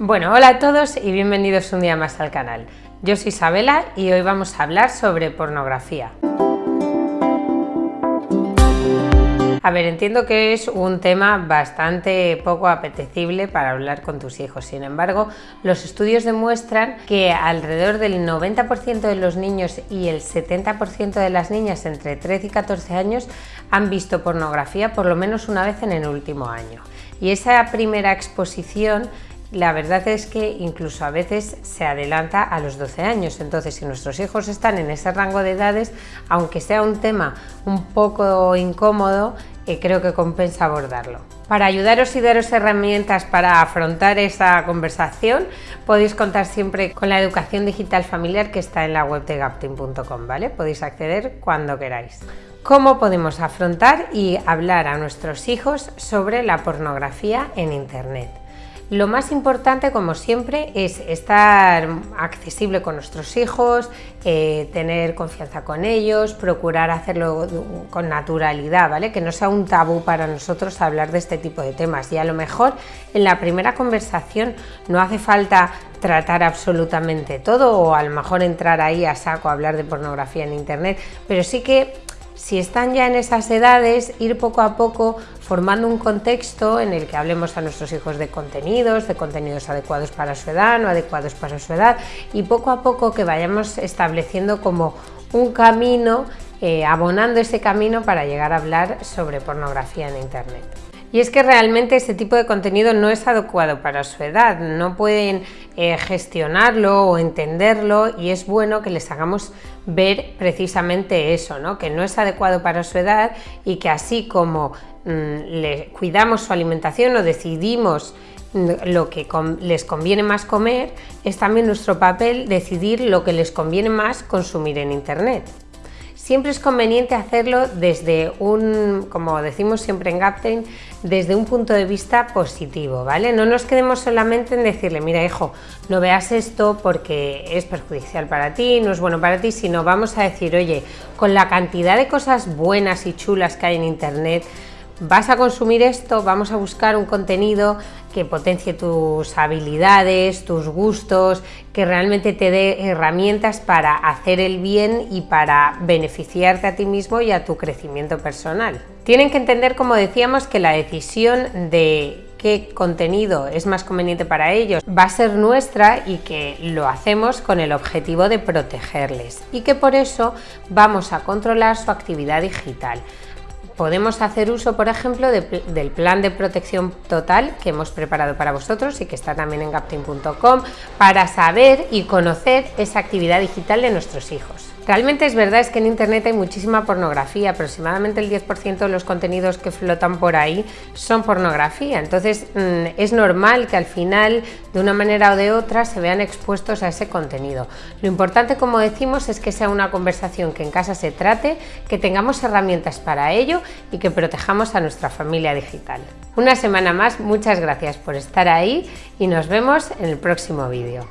Bueno, hola a todos y bienvenidos un día más al canal. Yo soy Isabela y hoy vamos a hablar sobre pornografía. A ver, entiendo que es un tema bastante poco apetecible para hablar con tus hijos. Sin embargo, los estudios demuestran que alrededor del 90% de los niños y el 70% de las niñas entre 13 y 14 años han visto pornografía por lo menos una vez en el último año. Y esa primera exposición la verdad es que incluso a veces se adelanta a los 12 años, entonces si nuestros hijos están en ese rango de edades, aunque sea un tema un poco incómodo, eh, creo que compensa abordarlo. Para ayudaros y daros herramientas para afrontar esa conversación, podéis contar siempre con la educación digital familiar que está en la web de gaptin.com, ¿vale? Podéis acceder cuando queráis. ¿Cómo podemos afrontar y hablar a nuestros hijos sobre la pornografía en Internet? Lo más importante, como siempre, es estar accesible con nuestros hijos, eh, tener confianza con ellos, procurar hacerlo con naturalidad, ¿vale? Que no sea un tabú para nosotros hablar de este tipo de temas. Y a lo mejor en la primera conversación no hace falta tratar absolutamente todo o a lo mejor entrar ahí a saco a hablar de pornografía en internet, pero sí que si están ya en esas edades, ir poco a poco formando un contexto en el que hablemos a nuestros hijos de contenidos, de contenidos adecuados para su edad, no adecuados para su edad, y poco a poco que vayamos estableciendo como un camino, eh, abonando ese camino para llegar a hablar sobre pornografía en Internet. Y es que realmente este tipo de contenido no es adecuado para su edad, no pueden eh, gestionarlo o entenderlo y es bueno que les hagamos ver precisamente eso, ¿no? que no es adecuado para su edad y que así como mm, le cuidamos su alimentación o decidimos mm, lo que les conviene más comer, es también nuestro papel decidir lo que les conviene más consumir en Internet. Siempre es conveniente hacerlo desde un, como decimos siempre en Gaptain, desde un punto de vista positivo, ¿vale? No nos quedemos solamente en decirle, mira hijo, no veas esto porque es perjudicial para ti, no es bueno para ti, sino vamos a decir, oye, con la cantidad de cosas buenas y chulas que hay en internet, vas a consumir esto, vamos a buscar un contenido que potencie tus habilidades, tus gustos, que realmente te dé herramientas para hacer el bien y para beneficiarte a ti mismo y a tu crecimiento personal. Tienen que entender, como decíamos, que la decisión de qué contenido es más conveniente para ellos va a ser nuestra y que lo hacemos con el objetivo de protegerles y que por eso vamos a controlar su actividad digital podemos hacer uso, por ejemplo, del plan de protección total que hemos preparado para vosotros y que está también en gaptin.com para saber y conocer esa actividad digital de nuestros hijos. Realmente es verdad es que en internet hay muchísima pornografía, aproximadamente el 10% de los contenidos que flotan por ahí son pornografía, entonces mm, es normal que al final de una manera o de otra se vean expuestos a ese contenido. Lo importante como decimos es que sea una conversación que en casa se trate, que tengamos herramientas para ello y que protejamos a nuestra familia digital. Una semana más, muchas gracias por estar ahí y nos vemos en el próximo vídeo.